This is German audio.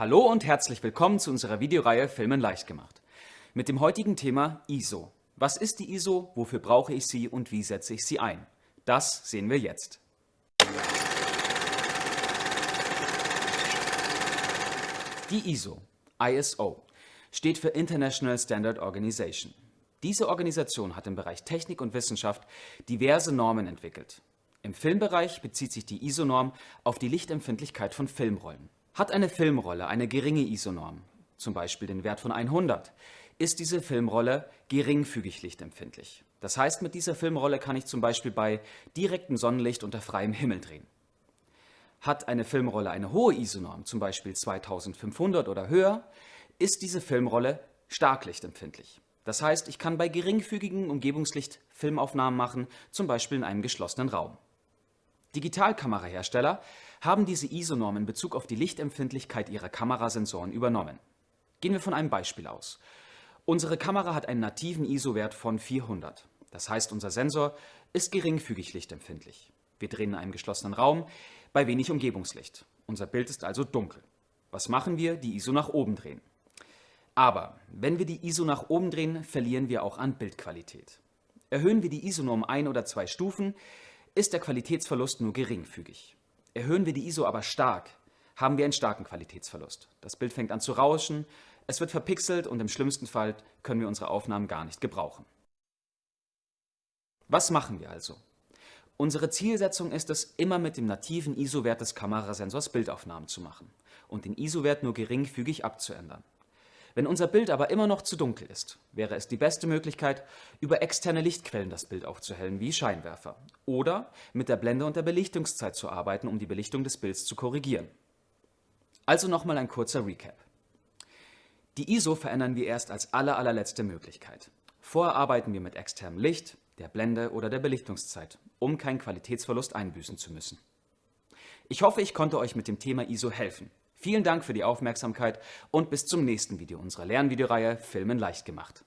Hallo und herzlich willkommen zu unserer Videoreihe Filmen leicht gemacht. Mit dem heutigen Thema ISO. Was ist die ISO, wofür brauche ich sie und wie setze ich sie ein? Das sehen wir jetzt. Die ISO, ISO, steht für International Standard Organization. Diese Organisation hat im Bereich Technik und Wissenschaft diverse Normen entwickelt. Im Filmbereich bezieht sich die ISO-Norm auf die Lichtempfindlichkeit von Filmrollen. Hat eine Filmrolle eine geringe ISO-Norm, zum Beispiel den Wert von 100, ist diese Filmrolle geringfügig lichtempfindlich. Das heißt, mit dieser Filmrolle kann ich zum Beispiel bei direktem Sonnenlicht unter freiem Himmel drehen. Hat eine Filmrolle eine hohe ISO-Norm, zum Beispiel 2500 oder höher, ist diese Filmrolle stark lichtempfindlich. Das heißt, ich kann bei geringfügigem Umgebungslicht Filmaufnahmen machen, zum Beispiel in einem geschlossenen Raum. Digitalkamerahersteller haben diese ISO-Norm in Bezug auf die Lichtempfindlichkeit ihrer Kamerasensoren übernommen. Gehen wir von einem Beispiel aus. Unsere Kamera hat einen nativen ISO-Wert von 400. Das heißt, unser Sensor ist geringfügig lichtempfindlich. Wir drehen in einem geschlossenen Raum bei wenig Umgebungslicht. Unser Bild ist also dunkel. Was machen wir? Die ISO nach oben drehen. Aber wenn wir die ISO nach oben drehen, verlieren wir auch an Bildqualität. Erhöhen wir die ISO nur um ein oder zwei Stufen, ist der Qualitätsverlust nur geringfügig. Erhöhen wir die ISO aber stark, haben wir einen starken Qualitätsverlust. Das Bild fängt an zu rauschen, es wird verpixelt und im schlimmsten Fall können wir unsere Aufnahmen gar nicht gebrauchen. Was machen wir also? Unsere Zielsetzung ist es, immer mit dem nativen ISO-Wert des Kamerasensors Bildaufnahmen zu machen und den ISO-Wert nur geringfügig abzuändern. Wenn unser Bild aber immer noch zu dunkel ist, wäre es die beste Möglichkeit, über externe Lichtquellen das Bild aufzuhellen, wie Scheinwerfer, oder mit der Blende und der Belichtungszeit zu arbeiten, um die Belichtung des Bilds zu korrigieren. Also nochmal ein kurzer Recap. Die ISO verändern wir erst als aller, allerletzte Möglichkeit. Vorher arbeiten wir mit externem Licht, der Blende oder der Belichtungszeit, um keinen Qualitätsverlust einbüßen zu müssen. Ich hoffe, ich konnte euch mit dem Thema ISO helfen. Vielen Dank für die Aufmerksamkeit und bis zum nächsten Video unserer Lernvideoreihe Filmen leicht gemacht.